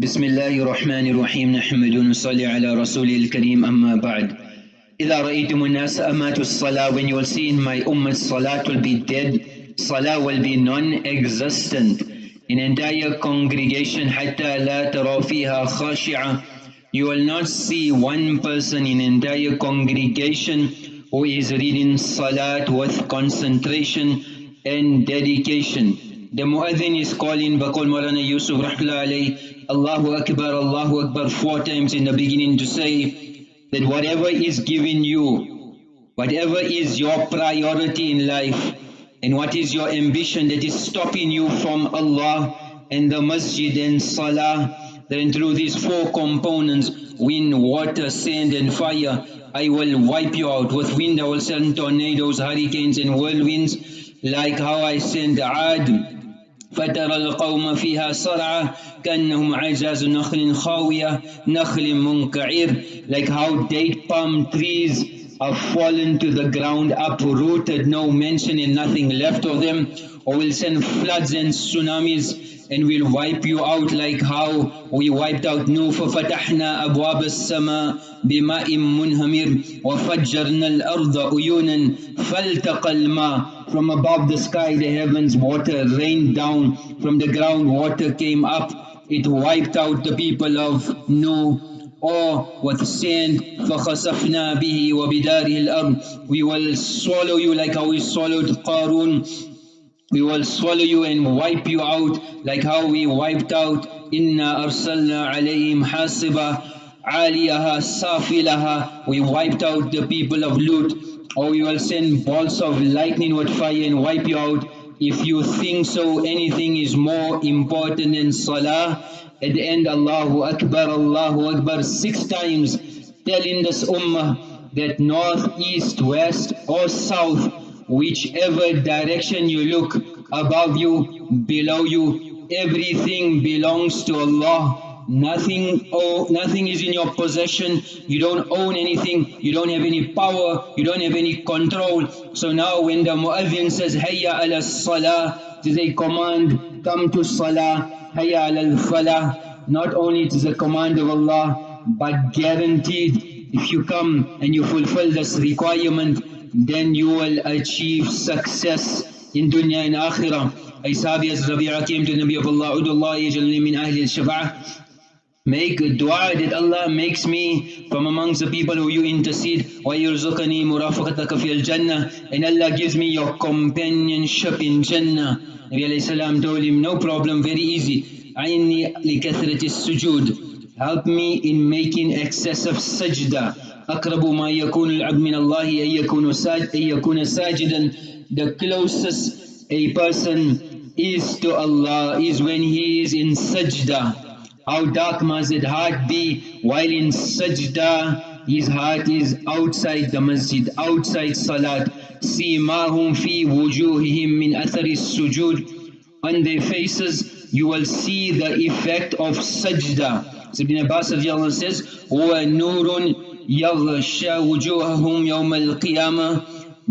بسم الله الرحمن الرحيم نحمد ونصلي على رسول الكريم أما بعد إذا رأيتم الناس أماتوا الصلاة when you will see in my ummah salat will be dead salah will be non-existent in entire congregation حتى لا ترى فيها خاشعة you will not see one person in entire congregation who is reading salat with concentration and dedication the muadhin is calling Bakul Maulana Yusuf Rahmatullah alayhi Allahu Akbar, Allahu Akbar four times in the beginning to say that whatever is given you, whatever is your priority in life, and what is your ambition that is stopping you from Allah and the masjid and salah, then through these four components, wind, water, sand and fire, I will wipe you out. With wind I will send tornadoes, hurricanes and whirlwinds, like how I send Ad فترى القوم فيها صرعى كأنهم عجاز نخل خاوية نخل منكعر like how date palm trees have fallen to the ground uprooted no mention and nothing left of them or will send floods and tsunamis and we'll wipe you out like how we wiped out Nuh ففتحنا أبواب السماء بماء منهمر وفجرنا الأرض عيونا فالتقى الماء From above the sky, the heavens, water rained down. From the ground, water came up. It wiped out the people of Noah or with sand فَخَسَفْنَا بِهِ وَبِدَارِهِ الْأَرْضِ We will swallow you like how we swallowed Qarun. we will swallow you and wipe you out like how we wiped out inna arsalna alayhim hasiba aliyaha safilaha. We wiped out the people of Lut. Or we will send balls of lightning with fire and wipe you out. If you think so anything is more important than salah. At the end Allahu Akbar Allahu Akbar six times telling this ummah that north east west or south whichever direction you look, above you, below you, everything belongs to Allah. Nothing, oh, nothing is in your possession. You don't own anything. You don't have any power. You don't have any control. So now when the muazzin says, Hayya ala salah, it is a command, come to salah. Hayya ala falah. Not only it is a command of Allah, but guaranteed if you come and you fulfill this requirement, then you will achieve success in dunya and akhirah. Ay sahabi as Rabi'a came to the Nabi of Allah, Udullah yajalni min ahli al-shafa'ah. Make a dua that Allah makes me from amongst the people who you intercede. وَيُرْزُقَنِي مُرَافَقَتَكَ فِي الْجَنَّةِ And Allah gives me your companionship in Jannah. Nabi alayhi salam told him, no problem, very easy. عَيْنِي لِكَثْرَةِ السُّجُودِ Help me in making excessive sajda. أقرب ما يكون العبد من الله أن يكون ساجد أن يكون ساجدا The closest a person is to Allah is when he is in sajda. How dark must his heart be while in sajda, his heart is outside the masjid, outside salat. سِيمَاهُمْ فِي وُجُوهِهِمْ مِنْ أَثَرِ السُّجُودِ On their faces you will see the effect of sajda. So Ibn Abbas says, هُوَ نُورٌ يَغْشَى وُجُوهَهُمْ يَوْمَ الْقِيَامَةِ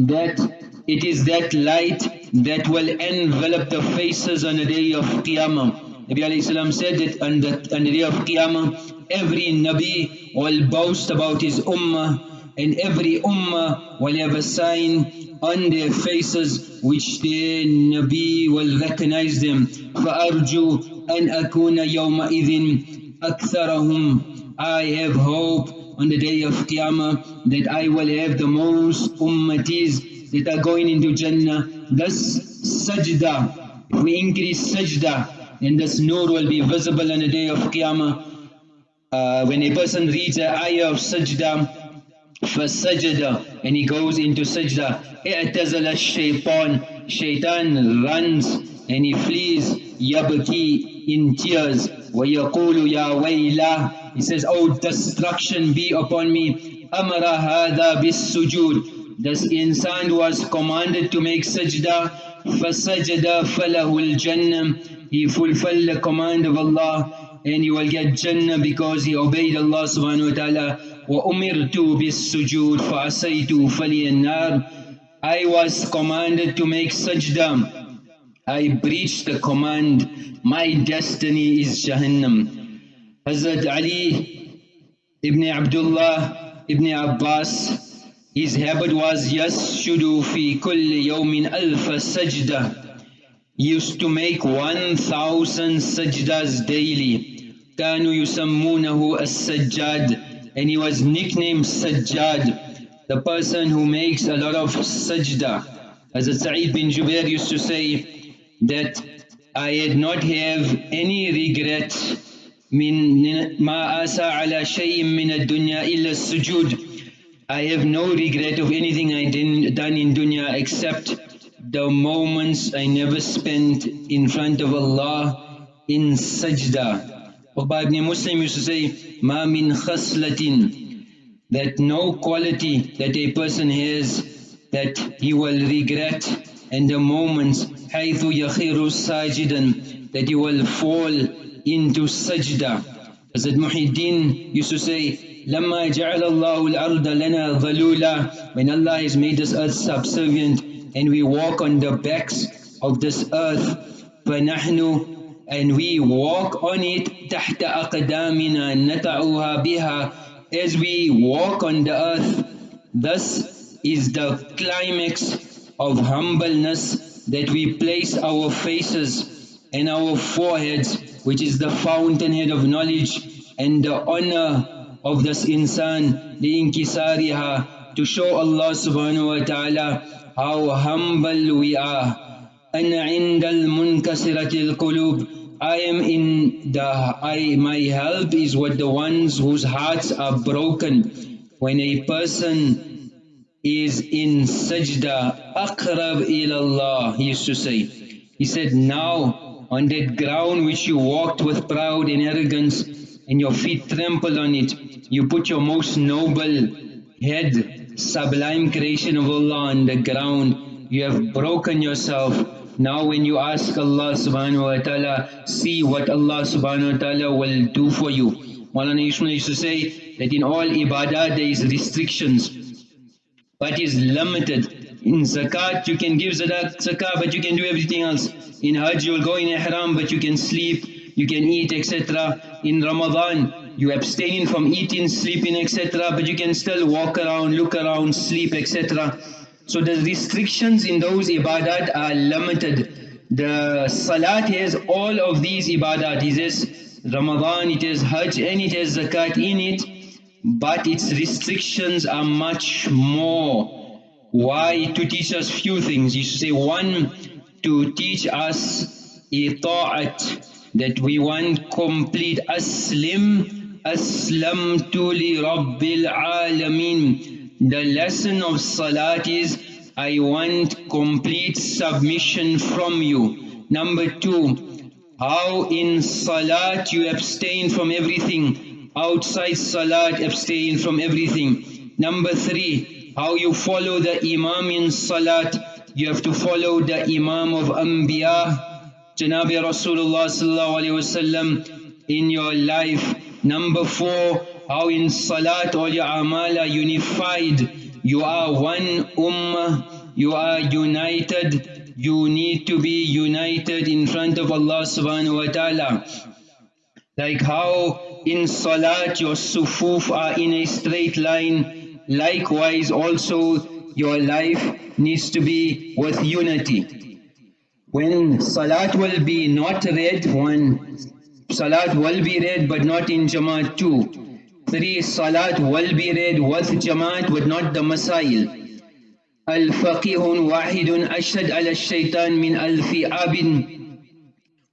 That it is that light that will envelop the faces on the day of Qiyamah. Nabi alayhi salam said that on the, on the day of Qiyamah, every Nabi will boast about his ummah and every ummah will have a sign on their faces which their Nabi will recognize them. فَأَرْجُو أَنْ أَكُونَ يَوْمَئِذٍ أَكْثَرَهُمْ I have hope on the day of Qiyamah that I will have the most ummatis that are going into Jannah. Thus sajda, we increase sajda, and this nur will be visible on the day of Qiyamah. Uh, when a person reads the ayah of sajda, for sajda, and he goes into sajda, i'tazala shaitan, shaitan runs and he flees, yabki, in tears, ويقول يا ويلا, he says, oh destruction be upon me, أمر هذا بالسجود, this insan was commanded to make sajda, فسجد فله الجنة he fulfilled the command of Allah and he will get Jannah because he obeyed Allah subhanahu wa ta'ala وَأُمِرْتُ بِالسُّجُودِ فَعَسَيْتُ فَلِيَ النَّارِ I was commanded to make sajda. I breached the command, my destiny is Jahannam. Hazrat Ali ibn Abdullah ibn Abbas, his habit was Yasjudu fi kulli yawmin alfa sajda. He used to make 1000 sajdas daily. Kanu yusammunahu as-sajjad and he was nicknamed Sajjad, the person who makes a lot of sajda. Hazrat Sa'id bin Jubair used to say, that I did not have any regret من ما آسى على شيء من الدنيا إلا السجود I have no regret of anything I did done in dunya except the moments I never spent in front of Allah in sajda. Uqba ibn Muslim used to say, Ma min khaslatin, that no quality that a person has that he will regret and the moments حيث يخير ساجدا that he will fall into sajda. Hazrat Muhyiddin used to say, لما جعل الله الأرض لنا ظلولا when Allah has made this earth subservient and we walk on the backs of this earth فنحن and we walk on it تحت أقدامنا نتعوها بها as we walk on the earth thus is the climax of humbleness that we place our faces and our foreheads which is the fountainhead of knowledge and the honor of this insan لإنكسارها to show Allah subhanahu wa ta'ala how humble we are أن عند المنكسرة القلوب I am in the, I, my help is with the ones whose hearts are broken. When a person is in sajda, aqrab ilallah, he used to say. He said, now on that ground which you walked with pride and arrogance and your feet trampled on it, you put your most noble head, sublime creation of Allah on the ground. You have broken yourself now when you ask Allah subhanahu wa ta'ala, see what Allah subhanahu wa ta'ala will do for you. Maulana Ishmael used to say that in all ibadah there is restrictions, but is limited. In zakat you can give zakat but you can do everything else. In hajj you will go in ihram but you can sleep, you can eat etc. In Ramadan you abstain from eating, sleeping etc. but you can still walk around, look around, sleep etc. So the restrictions in those ibadat are limited. The salat has all of these ibadat. It is Ramadan, it is Hajj and it has zakat in it. But its restrictions are much more. Why? To teach us few things. You say one, to teach us ita'at, that we want complete aslim, aslamtu li rabbil alameen the lesson of Salat is, I want complete submission from you. Number two, how in Salat you abstain from everything, outside Salat abstain from everything. Number three, how you follow the Imam in Salat, you have to follow the Imam of Anbiya, Janabi Rasulullah sallallahu alayhi wasallam in your life. Number four, how in salat all your amal are unified. You are one ummah, you are united. You need to be united in front of Allah subhanahu wa ta'ala. Like how in salat your sufuf are in a straight line, likewise also your life needs to be with unity. When salat will be not read, one salat will be read but not in jamaat too. Three, salat will be read with jamaat but not the masail. الفقيه واحد أشهد على الشيطان من ألف عبد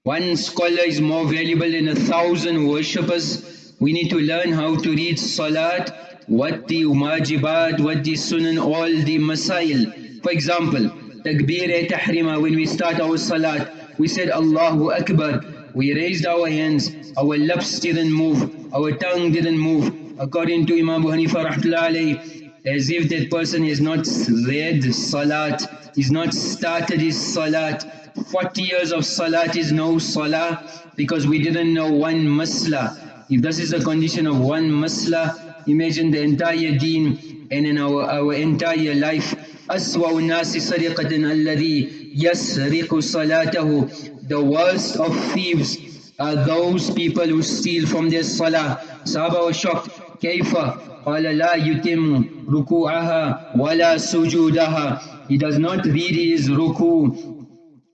One scholar is more valuable than a thousand worshippers. We need to learn how to read salat, what the umajibat, what the sunan, all the masail. For example, takbir tahrima, when we start our salat, we said Allahu Akbar, we raised our hands, our lips didn't move, our tongue didn't move. According to Imam Hanifa rahmatullahi as if that person has not read salat, he's not started his salat. 40 years of salat is no salah because we didn't know one masla. If this is the condition of one masla, imagine the entire deen and in our, our entire life. أسوأ الناس سرقة الذي يسرق صلاته The worst of thieves are those people who steal from their salah. Sahaba was shocked. كيف قال لا يتم ركوعها ولا سجودها He does not read his ruku,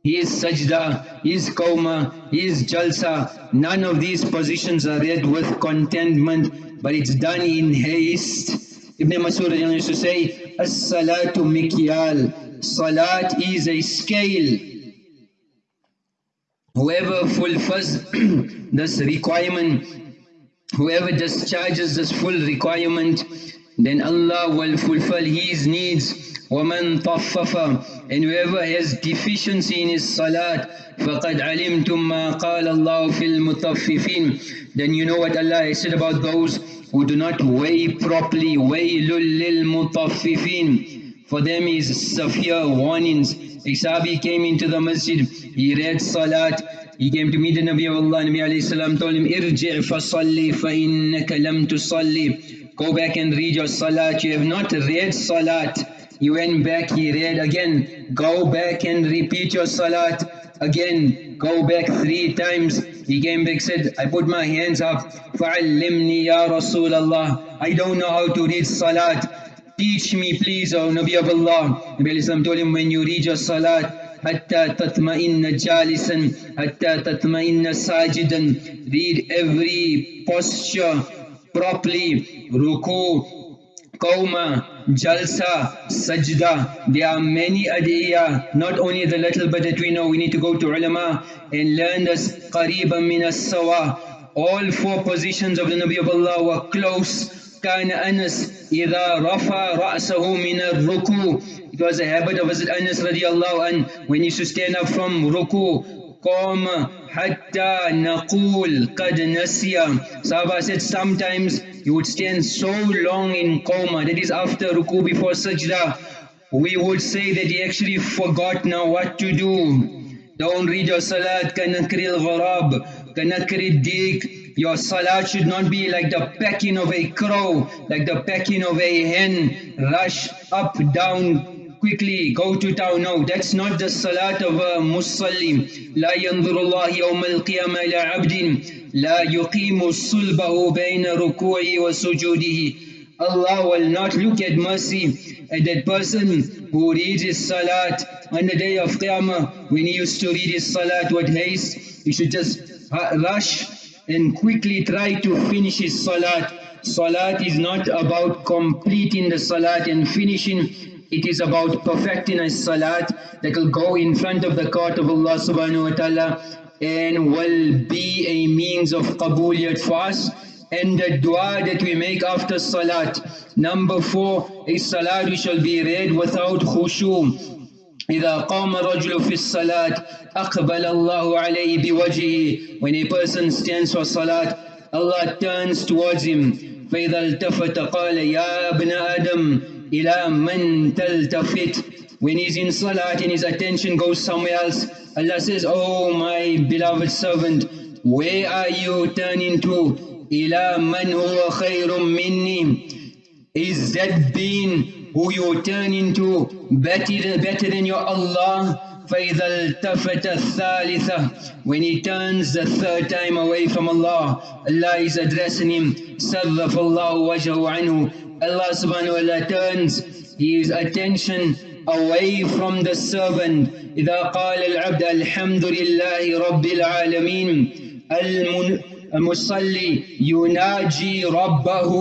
his sajda, his qawma, his jalsa. None of these positions are read with contentment, but it's done in haste. Ibn Masud used to say, As-salatu mikyal. Salat is a scale. Whoever fulfills this requirement, whoever discharges this full requirement, then Allah will fulfill his needs. وَمَنْ طَفَّفَ And whoever has deficiency in his salat, فَقَدْ عَلِمْتُمْ مَا قَالَ اللَّهُ فِي الْمُطَفِّفِينَ Then you know what Allah has said about those who do not weigh properly. وَيْلٌ لِلْمُطَفِّفِينَ For them is severe warnings. A Sahabi came into the masjid, he read salat, he came to meet the Nabi of Allah, Nabi alayhi salam told him, Irji' fasalli fa innaka lam tusalli. Go back and read your salat, you have not read salat. He went back, he read again, go back and repeat your salat. Again, go back three times. He came back, said, I put my hands up, فَعَلِّمْنِي يَا رَسُولَ اللَّهِ I don't know how to read salat. Teach me please, O Nabi of Allah. Nabi Islam told him, when you read your salat, حتى تطمئن جالسا حتى تطمئن ساجدا read every posture properly ruku qawma jalsa sajda there are many adiyah not only the little but that we know we need to go to ulama and learn this qariban min as-sawa all four positions of the nabi of allah were close كان أنس إذا رفع رأسه من الركوع It was a habit of Hazrat Anas radiallahu an when he used to stand up from ruku قام Hatta naqul qad nasiya. Sahaba said sometimes you would stand so long in qawma, that is after ruku, before sajda. We would say that he actually forgot now what to do. Don't read your salat, kanakri al-gharab, kanakri dik your salat should not be like the pecking of a crow, like the pecking of a hen, rush up, down, quickly, go to town. No, that's not the salat of a Muslim. لا ينظر الله يوم القيامة إلى عبد لا يقيم صلبه بين ركوعه وسجوده Allah will not look at mercy at that person who reads his salat on the day of Qiyamah. When he used to read his salat with haste, he should just rush and quickly try to finish his salat. Salat is not about completing the salat and finishing, it is about perfecting a salat that will go in front of the court of Allah subhanahu wa ta'ala and will be a means of qabuliyat for us and the dua that we make after salat. Number four, a salat we shall be read without khushu. إذا قام الرجل في الصلاة أقبل الله عليه بوجهه When a person stands for salat, Allah turns towards him فإذا التفت قال يا ابن آدم إلى من تلتفت When he's in salat and his attention goes somewhere else, Allah says, Oh my beloved servant, where are you turning to? إلى من هو خير مني Is that being who you turn into better, better than your Allah فإذا التفت الثالثة when he turns the third time away from Allah Allah is addressing him صرف الله وجهه عنه Allah subhanahu wa ta'ala turns his attention away from the servant إذا قال العبد الحمد لله رب العالمين المصلي يناجي ربه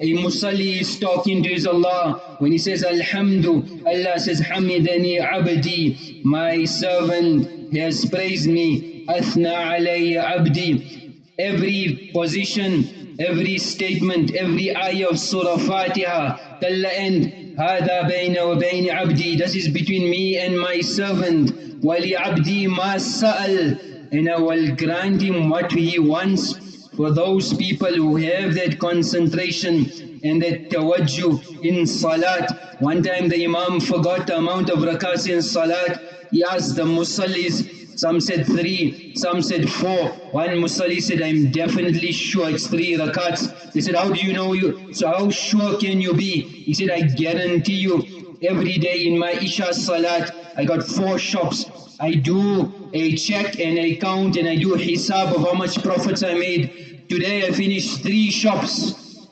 a musalli is talking to his Allah. When he says Alhamdu, Allah says Hamidani abdi, my servant has praised me. Athna alayya abdi. Every position, every statement, every ayah of Surah Fatiha, till the end, هذا بين وبين عبدي This is between me and my servant. ولعبدي ما سأل And I will grant him what he wants for those people who have that concentration and that tawajjuh in salat. One time the imam forgot the amount of rakats in salat. He asked the musallis, some said three, some said four. One musalli said, I'm definitely sure it's three rakats. They said, how do you know you? So how sure can you be? He said, I guarantee you, every day in my Isha Salat, I got four shops. I do a check and a count and I do a hisab of how much profits I made. Today I finished three shops.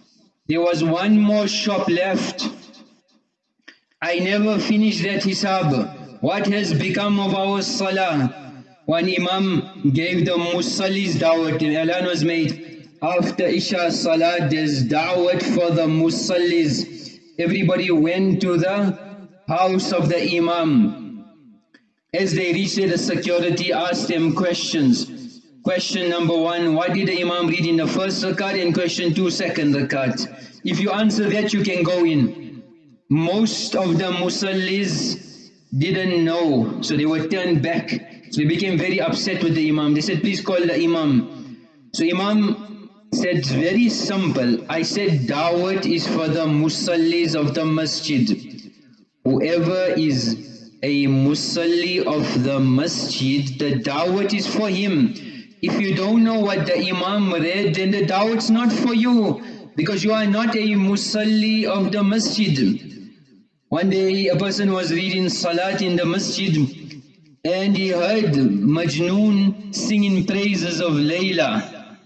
There was one more shop left. I never finished that hisab. What has become of our salah? One Imam gave the musallis dawat and Alan was made. After Isha Salat, there's dawat for the musallis. Everybody went to the house of the Imam. As they reached the security asked them questions. Question number one, what did the Imam read in the first rakat? And question two, second rakat. If you answer that, you can go in. Most of the musallis didn't know, so they were turned back. So they became very upset with the Imam. They said, please call the Imam. So Imam said, very simple. I said, Dawat is for the musallis of the masjid. Whoever is a musalli of the masjid, the dawat is for him. If you don't know what the Imam read, then the dawat's not for you. Because you are not a musalli of the masjid. One day a person was reading salat in the masjid and he heard Majnoon singing praises of Layla.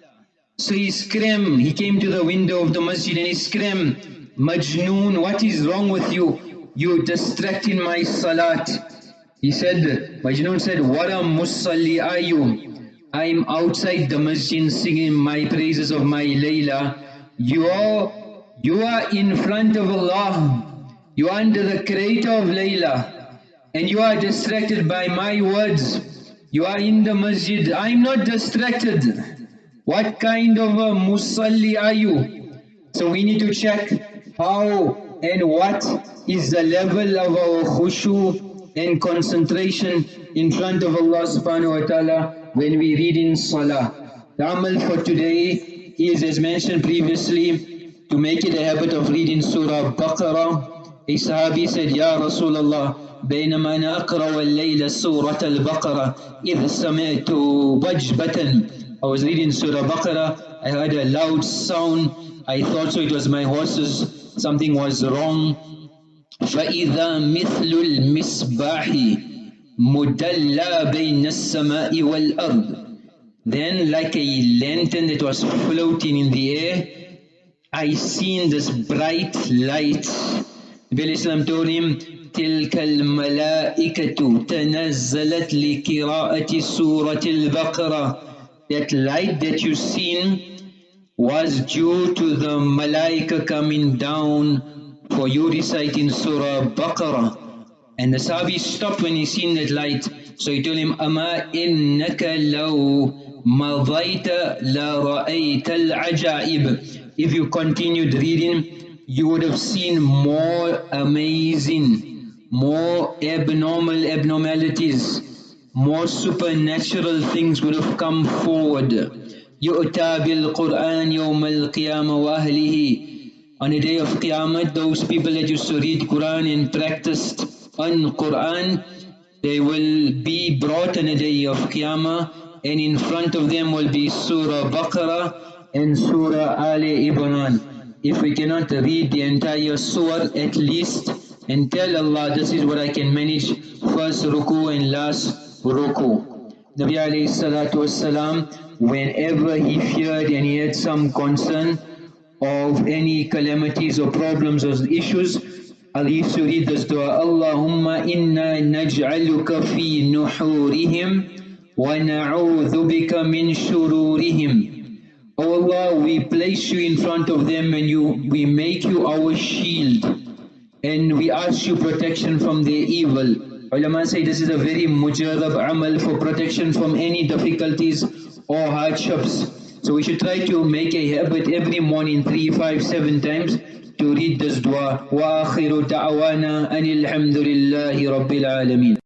So he screamed, he came to the window of the masjid and he screamed, Majnoon, what is wrong with you? You are distracting my salat. He said, Majnoon said, what a musalli are you? I am outside the masjid singing my praises of my Layla. You are, you are in front of Allah. You are under the creator of Layla and you are distracted by my words. You are in the masjid. I am not distracted. What kind of a musalli are you? So we need to check how and what is the level of our khushu and concentration in front of Allah subhanahu wa ta'ala when we read in salah. The amal for today is as mentioned previously to make it a habit of reading Surah Baqarah. A sahabi said, Ya Rasulullah, بينما أنا أقرأ الليلة سورة البقرة إذ سمعت وجبة I was reading Surah Baqarah, I heard a loud sound, I thought so it was my horses, something was wrong. فإذا مثل المصباح مدلى بين السماء والأرض Then like a lantern that was floating in the air, I seen this bright light. Told him, تلك الملائكة تنزلت لقراءة سورة البقرة That light that you seen was due to the malaika coming down for you reciting Surah Baqarah. And the Sahabi stopped when he seen that light. So he told him, أما إنك لو مضيت لرأيت العجائب If you continued reading, you would have seen more amazing more abnormal abnormalities, more supernatural things would have come forward. يُؤْتَى بِالْقُرْآنِ يَوْمَ الْقِيَامَةِ وَأَهْلِهِ On the day of Qiyamah, those people that used to read Quran and practiced on Quran, they will be brought on the day of Qiyamah and in front of them will be Surah Baqarah and Surah Ali Imran. If we cannot read the entire surah, at least and tell Allah this is what I can manage first ruku and last ruku. Nabi salatu wasalam, whenever he feared and he had some concern of any calamities or problems or issues, Ali used to read this dua, Allahumma inna naj'aluka fi nuhurihim wa na'udhu bika min shururihim. Oh Allah, we place you in front of them and you, we make you our shield and we ask you protection from their evil. Ulama say this is a very mujarab amal for protection from any difficulties or hardships. So we should try to make a habit every morning, three, five, seven times to read this dua. وآخر دعوانا أن الحمد لله رب العالمين